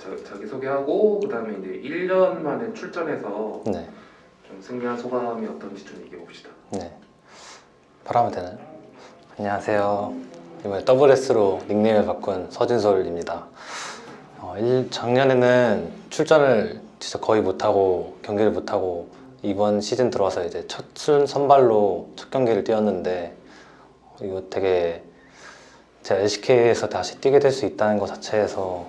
자, 자기 소개하고 그다음에 이제 1년 만에 출전해서 네, 좀 승리한 소감이 어떤지 좀 얘기해 봅시다. 네. 바로 하면 되나요? 안녕하세요. 이번에 WS로 닉네임을 바꾼 서진솔입니다. 어, 일- 작년에는 출전을 진짜 거의 못하고 경기를 못하고 이번 시즌 들어와서 이제 첫 순 선발로 첫 경기를 뛰었는데 어, 이거 되게 제가 LCK에서 다시 뛰게 될 수 있다는 것 자체에서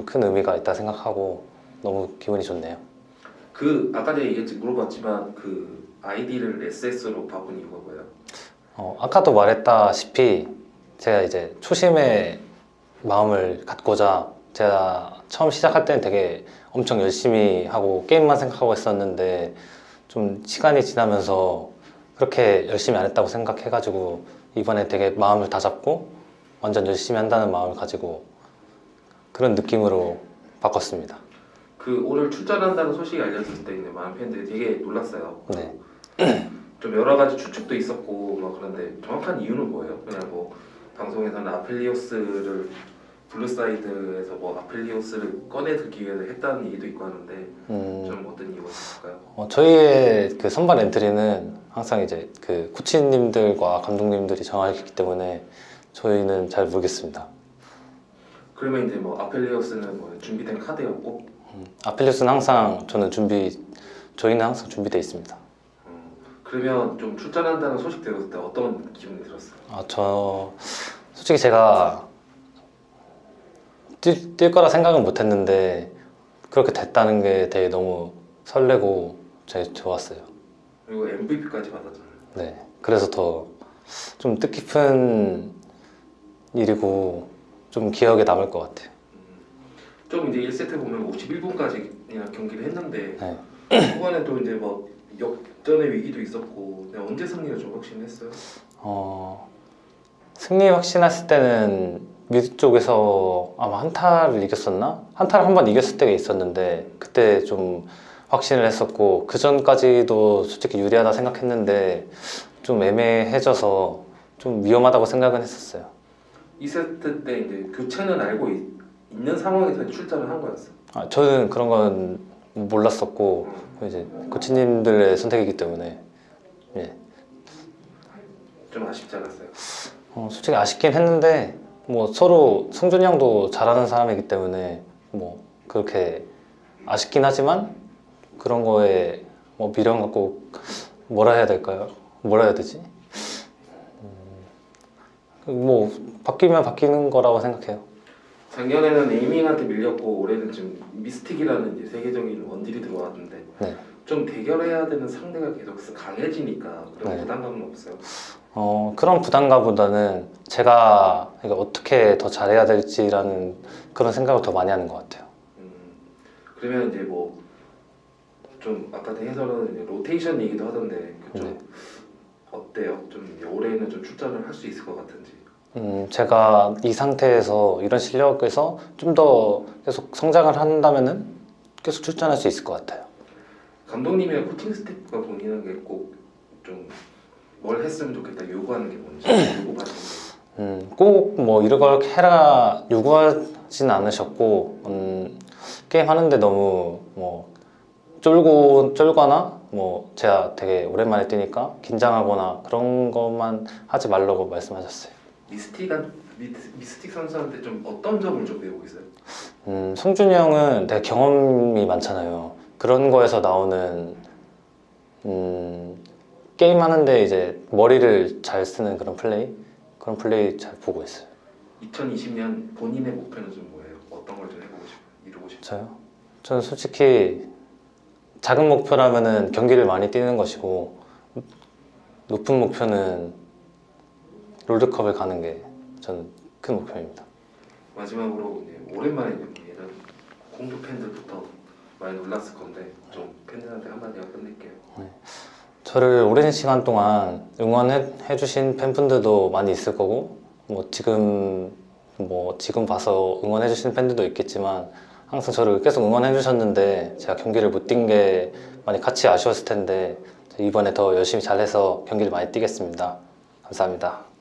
큰 의미가 있다 생각하고 너무 기분이 좋네요. 그 아까 전에 얘기했지 물어봤지만 그 아이디를 SS로 바꾼 이유가 뭐예요? 어, 아까도 말했다시피 제가 이제 초심의 마음을 갖고자 제가 처음 시작할 때는 되게 엄청 열심히 하고 게임만 생각하고 했었는데 좀 시간이 지나면서 그렇게 열심히 안 했다고 생각해가지고 이번에 되게 마음을 다잡고 완전 열심히 한다는 마음을 가지고 그런 느낌으로 바꿨습니다. 그 오늘 출전한다는 소식이 알려졌을 때 많은 팬들이 되게 놀랐어요. 네. 좀 여러 가지 추측도 있었고 막 그런데 정확한 이유는 뭐예요? 그냥 뭐 방송에서는 아펠리오스를 blue side에서 뭐 아펠리오스를 꺼내들기 위해서 했다는 얘기도 있고 하는데 음, 좀 어떤 이유가 있을까요? 어, 저희의 그 선발 엔트리는 항상 이제 그 코치님들과 감독님들이 정하기 때문에 저희는 잘 모르겠습니다. 그러면 이제 뭐 아펠리오스는 뭐 준비된 카드였고 음, 아펠리우스는 항상 저는 준비 저희는 항상 준비되어 있습니다. 음, 그러면 좀 출전한다는 소식 들었을 때 어떤 기분이 들었어요? 아, 저 솔직히 제가 뛸, 뛸 거라 생각은 못 했는데 그렇게 됐다는 게 되게 너무 설레고 되게 좋았어요. 그리고 MVP까지 받았잖아요. 네, 그래서 더 좀 뜻깊은 일이고 좀 기억에 남을 것 같아요. 좀 이제 1세트 보면 51분까지 그냥 경기를 했는데 네. 후반에 또 이제 막 역전의 위기도 있었고 그냥 언제 승리를 좀 확신했어요? 어, 승리 확신했을 때는 미드 쪽에서 아마 한타를 이겼었나? 한타를 한 번 이겼을 때가 있었는데 그때 좀 확신을 했었고 그 전까지도 솔직히 유리하다 생각했는데 좀 애매해져서 좀 위험하다고 생각은 했었어요. 2세트 때 이제 교체는 알고 있, 는 상황에서 출전을 한 거였어. 아, 저는 그런 건 몰랐었고 음, 이제 코치님들의 선택이기 때문에 예. 좀 아쉽지 않았어요? 어, 솔직히 아쉽긴 했는데 뭐 서로 승준이 형도 잘하는 사람이기 때문에 뭐 그렇게 아쉽긴 하지만 그런 거에 뭐 미련 갖고 뭐라 해야 될까요? 뭐라 해야 되지? 음, 뭐 바뀌면 바뀌는 거라고 생각해요. 작년에는 에이밍한테 밀렸고 올해는 지금 미스틱이라는 세계적인 원딜이 들어왔는데 네. 좀 대결해야 되는 상대가 계속 강해지니까 그런 네. 부담감은 없어요. 어, 그런 부담감보다는 제가 어떻게 더 잘해야 될지라는 그런 생각을 더 많이 하는 것 같아요. 음, 그러면 이제 뭐 좀 아까 해설은 로테이션 얘기도 하던데 그좀 네. 어때요? 좀 올해는 좀 출전을 할 수 있을 것 같은지. 음, 제가 이 상태에서 이런 실력에서 좀 더 계속 성장을 한다면은 계속 출전할 수 있을 것 같아요. 감독님이나 코칭 스태프가 본인은 게꼭좀 뭘 했으면 좋겠다 요구하는 게 뭔지 요구받는 게 음, 꼭뭐 이런 걸 해라 요구하진 않으셨고 음, 게임 하는데 너무 뭐 쫄고 쫄거나 뭐 제가 되게 오랜만에 뛰니까 긴장하거나 그런 것만 하지 말라고 말씀하셨어요. 미스틱한 미, 미스틱 선수한테 좀 어떤 점을 좀 배우고 있어요? 음, 성준이 형은 되게 경험이 많잖아요. 그런 거에서 나오는 음, 게임 하는데 이제 머리를 잘 쓰는 그런 플레이 그런 플레이 잘 보고 있어요. 2020년 본인의 목표는 좀 뭐예요? 어떤 걸 좀 해보고 싶어요? 이루고 싶어요? 저요? 저는 솔직히 작은 목표라면은 경기를 많이 뛰는 것이고 높은 목표는 롤드컵을 가는 게 저는 큰 목표입니다. 마지막으로 오랜만에 예전 공주 팬들부터 많이 놀랐을 건데 좀 팬들한테 한마디 끝낼게요. 저를 오랜 시간 동안 응원해 주신 팬분들도 많이 있을 거고 뭐 지금 뭐 지금 봐서 응원해 주시는 팬들도 있겠지만 항상 저를 계속 응원해 주셨는데 제가 경기를 못 뛴 게 많이 같이 아쉬웠을 텐데 이번에 더 열심히 잘해서 경기를 많이 뛰겠습니다. 감사합니다.